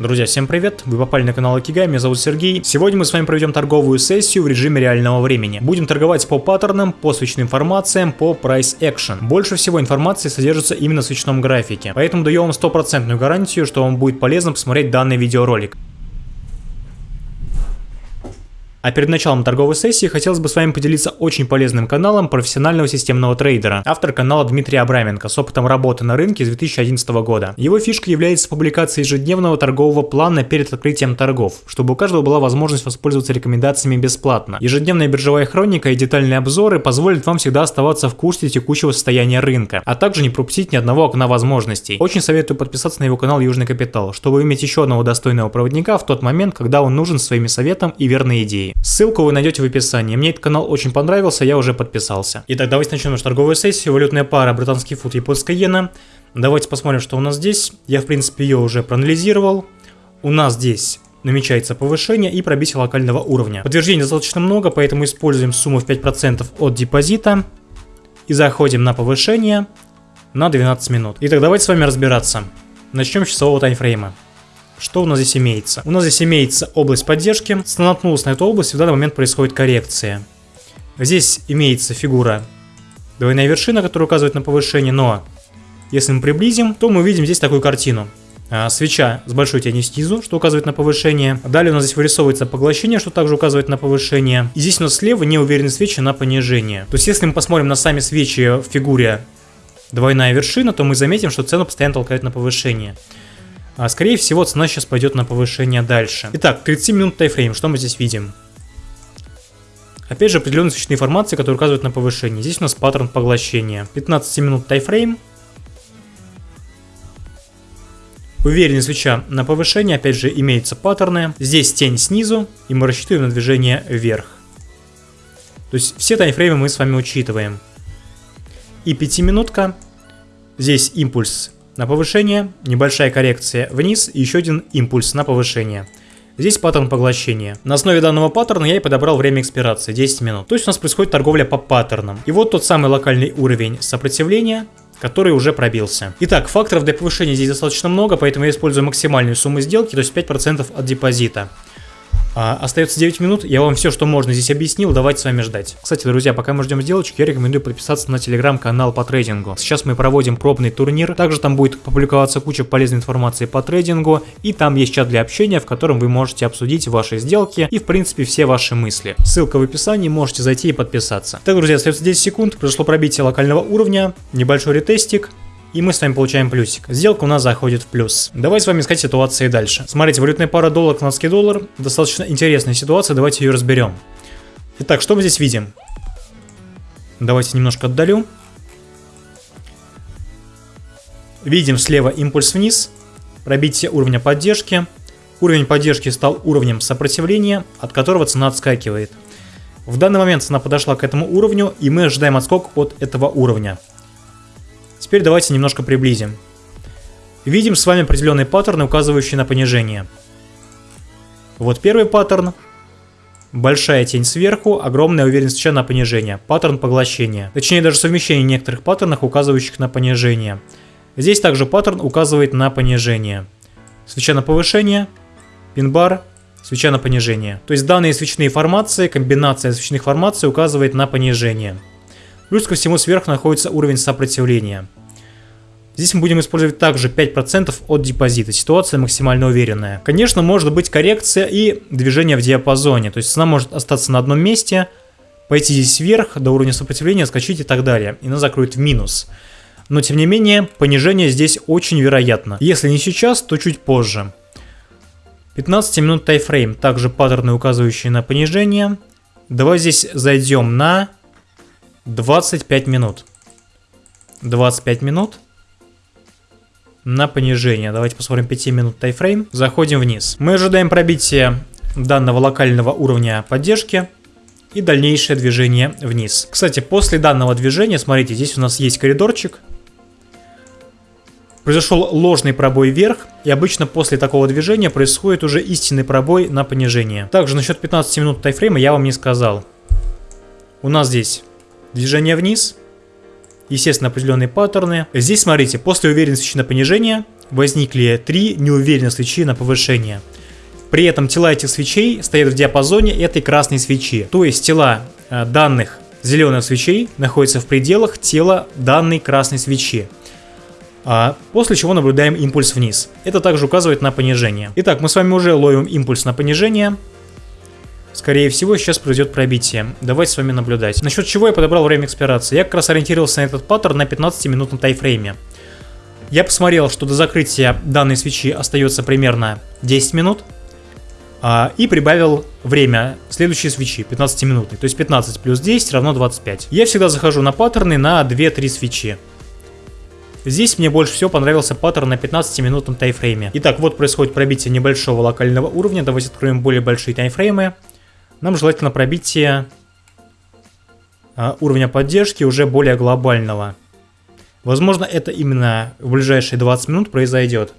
Друзья, всем привет! Вы попали на канал Акигай, меня зовут Сергей. Сегодня мы с вами проведем торговую сессию в режиме реального времени. Будем торговать по паттернам, по свечным информациям, по Price Action. Больше всего информации содержится именно в свечном графике, поэтому даю вам стопроцентную гарантию, что вам будет полезно посмотреть данный видеоролик. А перед началом торговой сессии хотелось бы с вами поделиться очень полезным каналом профессионального системного трейдера. Автор канала Дмитрий Абраменко с опытом работы на рынке с 2011 года. Его фишкой является публикация ежедневного торгового плана перед открытием торгов, чтобы у каждого была возможность воспользоваться рекомендациями бесплатно. Ежедневная биржевая хроника и детальные обзоры позволят вам всегда оставаться в курсе текущего состояния рынка, а также не пропустить ни одного окна возможностей. Очень советую подписаться на его канал Южный Капитал, чтобы иметь еще одного достойного проводника в тот момент, когда он нужен своими советом и верной идеей. Ссылку вы найдете в описании. Мне этот канал очень понравился, я уже подписался. Итак, давайте начнем нашу торговую сессию. Валютная пара британский фунт, японская иена. Давайте посмотрим, что у нас здесь. Я, в принципе, ее уже проанализировал. У нас здесь намечается повышение и пробитие локального уровня. Подтверждений достаточно много, поэтому используем сумму в 5% от депозита и заходим на повышение на 12 минут. Итак, давайте с вами разбираться. Начнем с часового таймфрейма. Что у нас здесь имеется? У нас здесь имеется область поддержки. Наткнулась на эту область, в данный момент происходит коррекция. Здесь имеется фигура двойная вершина, которая указывает на повышение, но если мы приблизим, то мы увидим здесь такую картину. А, свеча с большой тенью снизу, что указывает на повышение. Далее у нас здесь вырисовывается поглощение, что также указывает на повышение. И здесь у нас слева неуверенные свечи на понижение. То есть если мы посмотрим на сами свечи в фигуре двойная вершина, то мы заметим, что цену постоянно толкает на повышение. А скорее всего цена сейчас пойдет на повышение дальше. Итак, 30 минут тайфрейм, что мы здесь видим? Опять же определенные свечные формации, которые указывают на повышение. Здесь у нас паттерн поглощения. 15 минут тайфрейм. Уверенный свеча на повышение, опять же имеются паттерны. Здесь тень снизу, и мы рассчитываем на движение вверх. То есть все таймфреймы мы с вами учитываем. И 5 минутка. Здесь импульс на повышение, небольшая коррекция вниз и еще один импульс на повышение. Здесь паттерн поглощения. На основе данного паттерна я и подобрал время экспирации 10 минут. То есть у нас происходит торговля по паттернам. И вот тот самый локальный уровень сопротивления, который уже пробился. Итак, факторов для повышения здесь достаточно много, поэтому я использую максимальную сумму сделки, то есть 5% от депозита. А, остается 9 минут, я вам все, что можно здесь объяснил, давайте с вами ждать. Кстати, друзья, пока мы ждем сделочек, я рекомендую подписаться на телеграм-канал по трейдингу. Сейчас мы проводим пробный турнир, также там будет публиковаться куча полезной информации по трейдингу, и там есть чат для общения, в котором вы можете обсудить ваши сделки и, в принципе, все ваши мысли. Ссылка в описании, можете зайти и подписаться. Так, друзья, остается 10 секунд, произошло пробитие локального уровня, небольшой ретестик, и мы с вами получаем плюсик. Сделка у нас заходит в плюс. Давайте с вами искать ситуации дальше. Смотрите, валютная пара доллар, канадский доллар. Достаточно интересная ситуация, давайте ее разберем. Итак, что мы здесь видим? Давайте немножко отдалю. Видим слева импульс вниз, пробитие уровня поддержки. Уровень поддержки стал уровнем сопротивления, от которого цена отскакивает. В данный момент цена подошла к этому уровню, и мы ожидаем отскок от этого уровня. Теперь давайте немножко приблизим. Видим с вами определенные паттерны, указывающие на понижение. Вот первый паттерн. Большая тень сверху, огромная уверенность свеча на понижение. Паттерн поглощения. Точнее, даже совмещение некоторых паттернов, указывающих на понижение. Здесь также паттерн указывает на понижение. Свеча на повышение, пин-бар, свеча на понижение. То есть данные свечные формации, комбинация свечных формаций указывает на понижение. Плюс ко всему сверху находится уровень сопротивления. Здесь мы будем использовать также 5% от депозита. Ситуация максимально уверенная. Конечно, может быть коррекция и движение в диапазоне. То есть цена может остаться на одном месте, пойти здесь вверх до уровня сопротивления, скачать и так далее. И она закроет в минус. Но тем не менее, понижение здесь очень вероятно. Если не сейчас, то чуть позже. 15 минут тайфрейм, также паттерны, указывающие на понижение. Давай здесь зайдем на 25 минут. 25 минут на понижение. Давайте посмотрим 5 минут тайфрейм. Заходим вниз. Мы ожидаем пробития данного локального уровня поддержки и дальнейшее движение вниз. Кстати, после данного движения, смотрите, здесь у нас есть коридорчик. Произошел ложный пробой вверх, и обычно после такого движения происходит уже истинный пробой на понижение. Также насчет 15 минут тайфрейма я вам не сказал. У нас здесь движение вниз – естественно, определенные паттерны. Здесь, смотрите, после уверенности на понижение возникли три неуверенных свечи на повышение. При этом тела этих свечей стоят в диапазоне этой красной свечи. То есть тела э, данных зеленых свечей находятся в пределах тела данной красной свечи. А после чего наблюдаем импульс вниз. Это также указывает на понижение. Итак, мы с вами уже ловим импульс на понижение. Скорее всего, сейчас произойдет пробитие. Давайте с вами наблюдать. Насчет чего я подобрал время экспирации. Я как раз ориентировался на этот паттерн на 15-минутном тайфрейме. Я посмотрел, что до закрытия данной свечи остается примерно 10 минут. А, и прибавил время следующей свечи, 15 минутной. То есть 15 плюс 10 равно 25. Я всегда захожу на паттерны на 2-3 свечи. Здесь мне больше всего понравился паттерн на 15-минутном тайфрейме. Итак, вот происходит пробитие небольшого локального уровня. Давайте откроем более большие тайфреймы. Нам желательно пробитие а, уровня поддержки уже более глобального. Возможно, это именно в ближайшие 20 минут произойдет.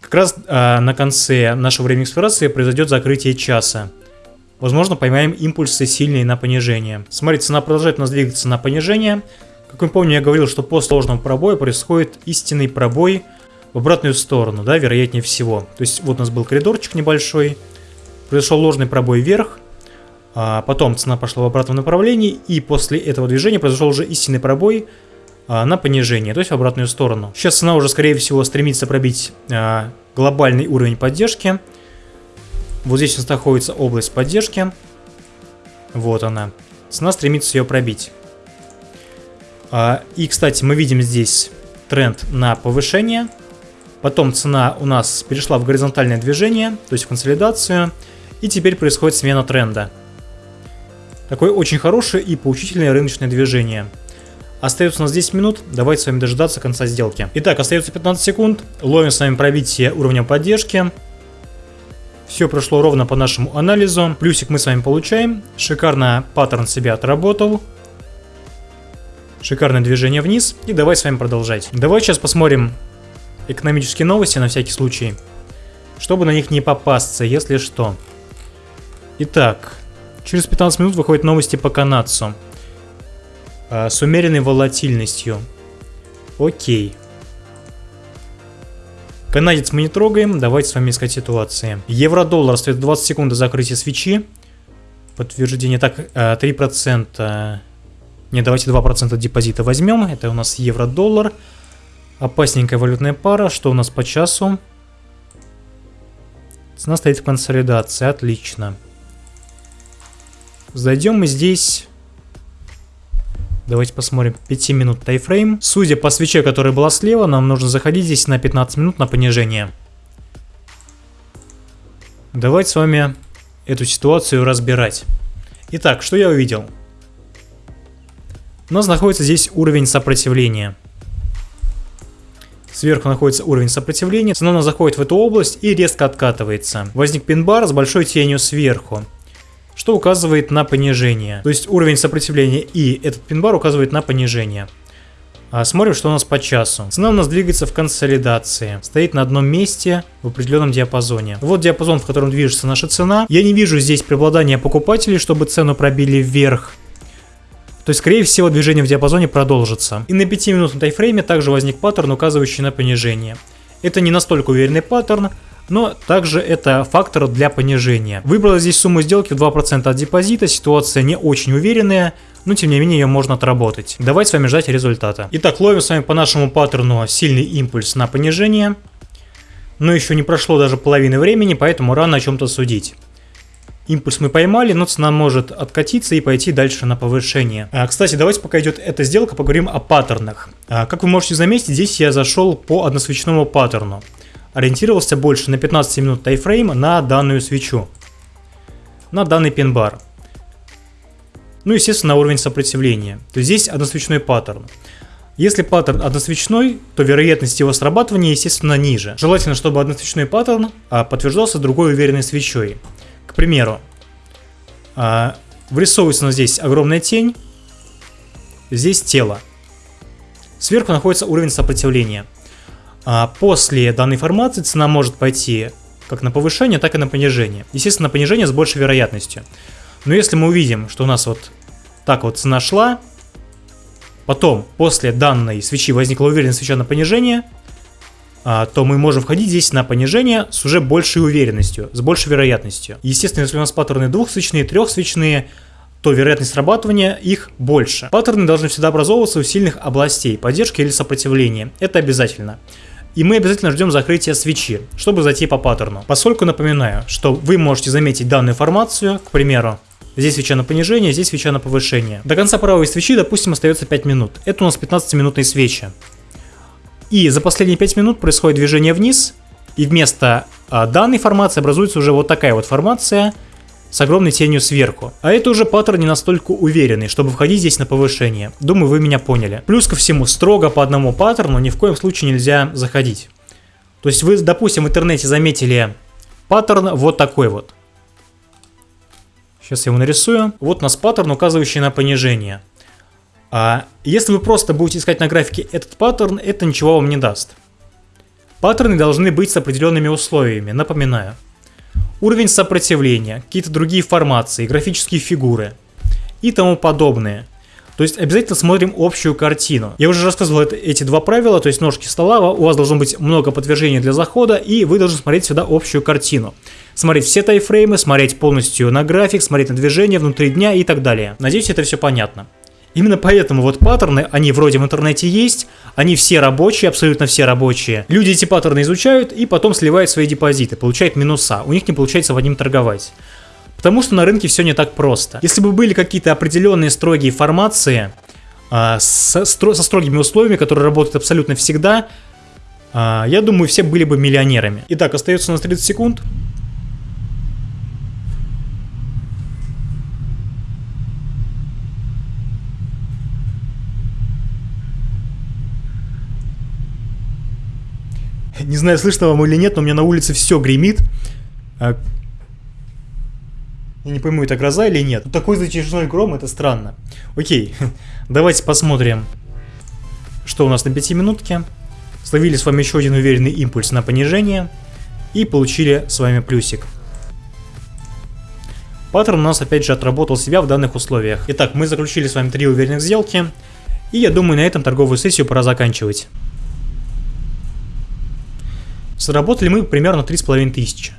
Как раз а, на конце нашего времени эксплуатации произойдет закрытие часа. Возможно, поймаем импульсы сильные на понижение. Смотрите, цена продолжает у нас двигаться на понижение. Как вы помните, я говорил, что после ложного пробоя происходит истинный пробой в обратную сторону, да, вероятнее всего. То есть вот у нас был коридорчик небольшой, произошел ложный пробой вверх, а потом цена пошла в обратном направлении, и после этого движения произошел уже истинный пробой а, на понижение, то есть в обратную сторону. Сейчас цена уже, скорее всего, стремится пробить а, глобальный уровень поддержки. Вот здесь у нас находится область поддержки. Вот она. Цена стремится ее пробить. А, и, кстати, мы видим здесь тренд на повышение. Потом цена у нас перешла в горизонтальное движение, то есть в консолидацию. И теперь происходит смена тренда. Такое очень хорошее и поучительное рыночное движение. Остается у нас 10 минут, давайте с вами дожидаться конца сделки. Итак, остается 15 секунд, ловим с вами пробитие уровня поддержки. Все прошло ровно по нашему анализу, плюсик мы с вами получаем, шикарно паттерн себя отработал. Шикарное движение вниз. И давай с вами продолжать. Давай сейчас посмотрим экономические новости на всякий случай. Чтобы на них не попасться, если что. Итак, через 15 минут выходят новости по канадцу. А, с умеренной волатильностью. Окей. Канадец мы не трогаем, давайте с вами искать ситуации. Евро-доллар стоит 20 секунд до закрытия свечи. Подтверждение. Так, 3%. А, не, давайте 2% депозита возьмем. Это у нас евро-доллар. Опасненькая валютная пара. Что у нас по часу? Цена стоит в консолидации. Отлично. Зайдем мы здесь... Давайте посмотрим 5 минут тайфрейм. Судя по свече, которая была слева, нам нужно заходить здесь на 15 минут на понижение. Давайте с вами эту ситуацию разбирать. Итак, что я увидел? У нас находится здесь уровень сопротивления. Сверху находится уровень сопротивления, цена заходит в эту область и резко откатывается. Возник пин-бар с большой тенью сверху, что указывает на понижение. То есть уровень сопротивления и этот пин-бар указывает на понижение. А смотрим, что у нас по часу. Цена у нас двигается в консолидации. Стоит на одном месте в определенном диапазоне. Вот диапазон, в котором движется наша цена. Я не вижу здесь преобладания покупателей, чтобы цену пробили вверх. То есть, скорее всего, движение в диапазоне продолжится. И на 5-минутном тайфрейме также возник паттерн, указывающий на понижение. Это не настолько уверенный паттерн, но также это фактор для понижения. Выбрала здесь сумму сделки в 2% от депозита, ситуация не очень уверенная, но тем не менее ее можно отработать. Давайте с вами ждать результата. Итак, ловим с вами по нашему паттерну сильный импульс на понижение. Но еще не прошло даже половины времени, поэтому рано о чем-то судить. Импульс мы поймали, но цена может откатиться и пойти дальше на повышение. А, кстати, давайте пока идет эта сделка, поговорим о паттернах. А, как вы можете заметить, здесь я зашел по односвечному паттерну. Ориентировался больше на 15 минут таймфрейм на данную свечу. На данный пин-бар. Ну, естественно, на уровень сопротивления. То есть здесь односвечной паттерн. Если паттерн односвечной, то вероятность его срабатывания, естественно, ниже. Желательно, чтобы односвечной паттерн а, подтверждался другой уверенной свечой. К примеру, а, вырисовывается здесь огромная тень, здесь тело. Сверху находится уровень сопротивления. А после данной формации цена может пойти как на повышение, так и на понижение. Естественно, на понижение с большей вероятностью. Но если мы увидим, что у нас вот так вот цена шла, потом после данной свечи возникла уверенная свеча на понижение, а, то мы можем входить здесь на понижение с уже большей уверенностью, с большей вероятностью. Естественно, если у нас паттерны двухсвечные, трехсвечные, то вероятность срабатывания их больше. Паттерны должны всегда образовываться у сильных областей поддержки или сопротивления. Это обязательно. И мы обязательно ждем закрытия свечи, чтобы зайти по паттерну. Поскольку напоминаю, что вы можете заметить данную формацию, к примеру, Здесь свеча на понижение, здесь свеча на повышение. До конца правой свечи, допустим, остается 5 минут. Это у нас 15-минутные свечи. И за последние 5 минут происходит движение вниз, и вместо а, данной формации образуется уже вот такая вот формация с огромной тенью сверху. А это уже паттерн не настолько уверенный, чтобы входить здесь на повышение. Думаю, вы меня поняли. Плюс ко всему, строго по одному паттерну ни в коем случае нельзя заходить. То есть вы, допустим, в интернете заметили паттерн вот такой вот. Сейчас я его нарисую. Вот у нас паттерн, указывающий на понижение. А если вы просто будете искать на графике этот паттерн, это ничего вам не даст. Паттерны должны быть с определенными условиями, напоминаю. Уровень сопротивления, какие-то другие формации, графические фигуры и тому подобное. То есть обязательно смотрим общую картину. Я уже рассказывал это, эти два правила, то есть ножки стола, у вас должно быть много подтверждений для захода, и вы должны смотреть сюда общую картину. Смотреть все тайфреймы, смотреть полностью на график, смотреть на движение внутри дня и так далее. Надеюсь, это все понятно. Именно поэтому вот паттерны, они вроде в интернете есть, они все рабочие, абсолютно все рабочие. Люди эти паттерны изучают и потом сливают свои депозиты, получают минуса. У них не получается в одним торговать. Потому что на рынке все не так просто. Если бы были какие-то определенные строгие формации а, со, со строгими условиями, которые работают абсолютно всегда, а, я думаю, все были бы миллионерами. Итак, остается у нас 30 секунд. Не знаю, слышно вам или нет, но у меня на улице все гремит. А, я не пойму, это гроза или нет. Такой затяжной гром, это странно. Окей, давайте посмотрим, что у нас на пятиминутке. Словили с вами еще один уверенный импульс на понижение. И получили с вами плюсик. Паттерн у нас опять же отработал себя в данных условиях. Итак, мы заключили с вами три уверенных сделки. И я думаю, на этом торговую сессию пора заканчивать. Заработали мы примерно 3500.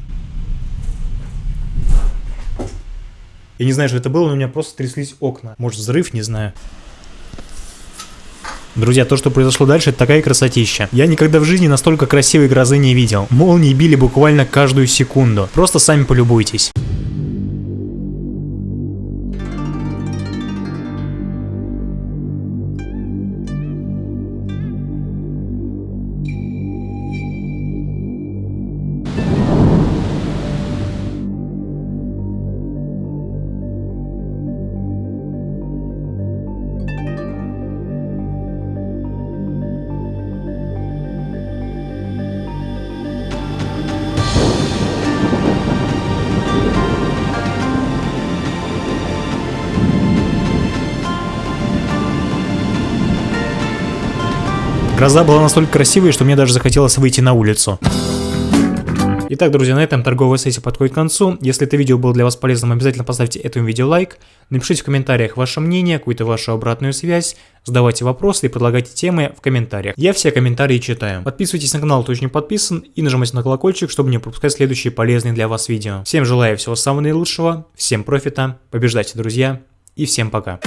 Я не знаю, что это было, но у меня просто тряслись окна. Может взрыв, не знаю. Друзья, то, что произошло дальше, это такая красотища. Я никогда в жизни настолько красивой грозы не видел. Молнии били буквально каждую секунду. Просто сами полюбуйтесь. Гроза была настолько красивой, что мне даже захотелось выйти на улицу. Итак, друзья, на этом торговая сессия подходит к концу. Если это видео было для вас полезным, обязательно поставьте этому видео лайк. Напишите в комментариях ваше мнение, какую-то вашу обратную связь. Задавайте вопросы и предлагайте темы в комментариях. Я все комментарии читаю. Подписывайтесь на канал, кто еще не подписан, и нажимайте на колокольчик, чтобы не пропускать следующие полезные для вас видео. Всем желаю всего самого наилучшего, всем профита, побеждайте, друзья, и всем пока.